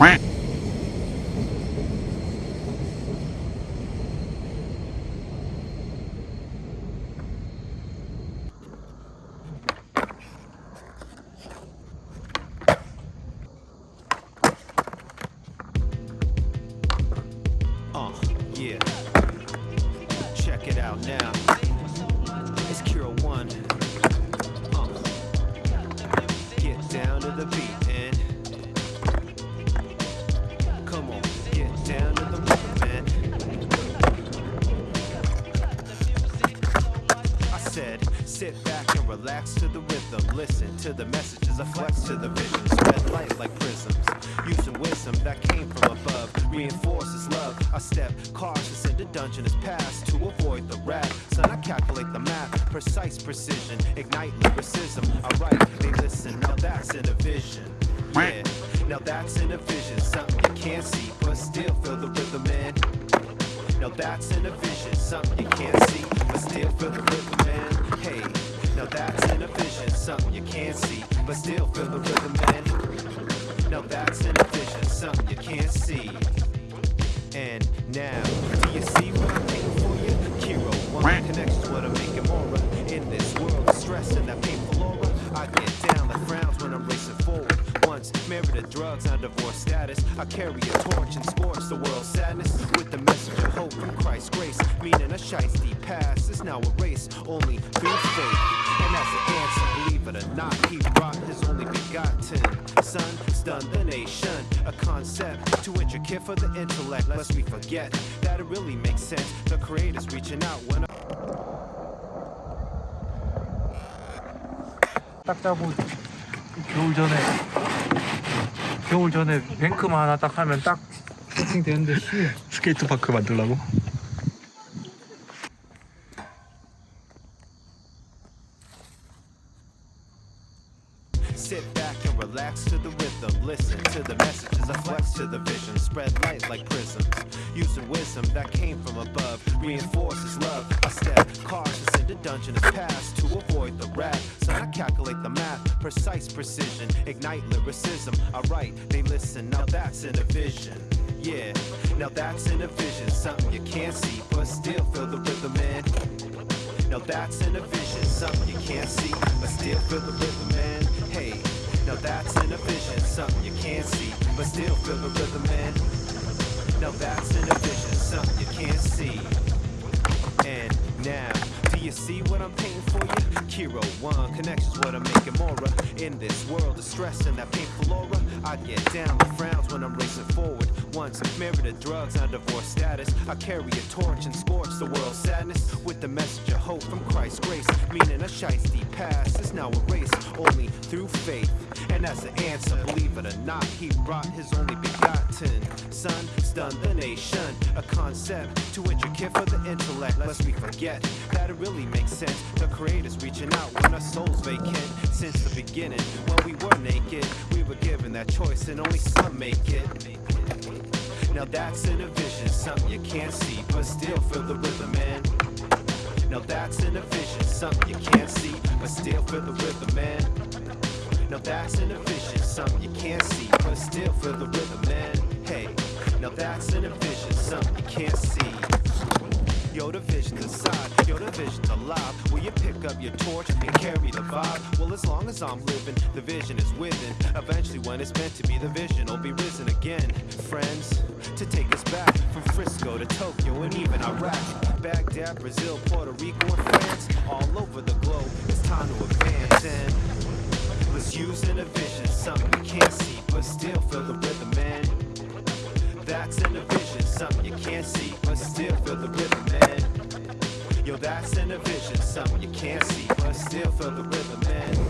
Oh, yeah. Check it out now. Relax to the rhythm. Listen to the messages, I flex to the vision. Spread light like prisms. Using wisdom that came from above. Reinforces love. I step cautious into dungeonous paths to avoid the wrath. Son, I calculate the math. Precise precision. Ignite lyricism. I write, they listen. Now that's in a vision. Yeah, now that's in a vision. Something you can't see, but still feel the rhythm in. Now that's in a vision, something you can't see, but still feel the rhythm but still feel the rhythm in. Now that's in a vision, something you can't see. And now, do you see what I'm making for you? Kero, one connection to what I'm making more. In this world of stress and that painful aura, I get down when I'm racing forward. Once married to drugs now divorced. status, I carry a torch and scorch the world's sadness with the message of hope from Christ's grace. Meaning a shiesty past is now a race only through faith. And as an answer, believe it or not, he brought his only begotten son, stunned the nation. A concept too intricate for the intellect, lest we forget that it really makes sense. The creator's reaching out when I... Так-то будет. 겨울 전에 겨울 전에 뱅크만 하나 딱 하면 딱 세팅 되는데 씨 스케이트 파크 만들라고? Sit back and relax to the rhythm. Listen to the messages, I flex to the vision. Spread light like prisms. Using wisdom that came from above. Reinforces love. I step cautious into dungeonous paths to avoid the wrath. So I calculate the math. Precise precision. Ignite lyricism. I write, they listen. Now that's in a vision. Yeah, now that's in a vision. Something you can't see, but still feel the rhythm in. Now that's in a vision, something you can't see, but still feel the rhythm something you can't see, but still feel the rhythm in. Now that's in a vision, something you can't see. And now, you see what I'm painting for you? Kero One connections, what I'm making more of. In this world of stress and that painful aura, I get down with frowns when I'm racing forward. Once married to drugs on divorce status, I carry a torch and scorch the world's sadness with the message of hope from Christ's grace. Meaning a shiesty past is now erased only through faith. And as the answer, believe it or not, he brought his only begotten son, stunned the nation. A concept too intricate for the intellect, lest we forget that it really makes sense. The creator's reaching out when our souls vacant. Since the beginning, when we were naked, we were given that choice, and only some make it. Now that's in a vision, something you can't see, but still feel the rhythm man. Now that's in a vision, something you can't see, but still feel the rhythm man. Now that's in a something you can't see, but still feel the rhythm in. Hey, now that's in a vision, something you can't see. Yo, the vision's inside, yo, the vision's alive. Will you pick up your torch and carry the vibe? Well, as long as I'm living, the vision is within. Eventually, when it's meant to be, the vision will be risen again. Friends, to take us back from Frisco to Tokyo and even Iraq. Baghdad, Brazil, Puerto Rico, and France. All over the globe, it's time to advance. And let's use in a vision, something you can't see, but still feel the something you can't see, but still feel the rhythm, man. Yo, that's in a vision, something you can't see, but still feel the rhythm, man.